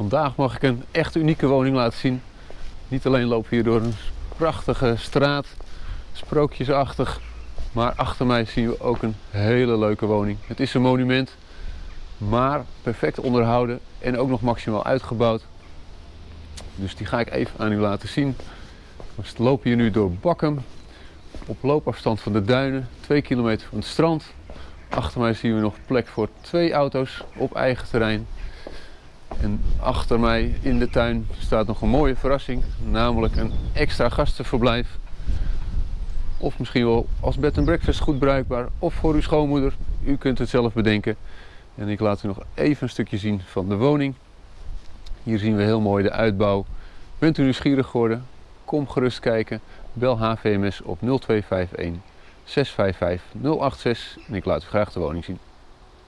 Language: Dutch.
Vandaag mag ik een echt unieke woning laten zien. Niet alleen lopen we hier door een prachtige straat, sprookjesachtig, maar achter mij zien we ook een hele leuke woning. Het is een monument, maar perfect onderhouden en ook nog maximaal uitgebouwd. Dus die ga ik even aan u laten zien. We lopen hier nu door Bakkum, op loopafstand van de duinen, 2 kilometer van het strand. Achter mij zien we nog plek voor twee auto's op eigen terrein. En achter mij in de tuin staat nog een mooie verrassing, namelijk een extra gastenverblijf. Of misschien wel als bed and breakfast goed bruikbaar, of voor uw schoonmoeder. U kunt het zelf bedenken. En ik laat u nog even een stukje zien van de woning. Hier zien we heel mooi de uitbouw. Bent u nieuwsgierig geworden? Kom gerust kijken. Bel HVMS op 0251 655 086 en ik laat u graag de woning zien.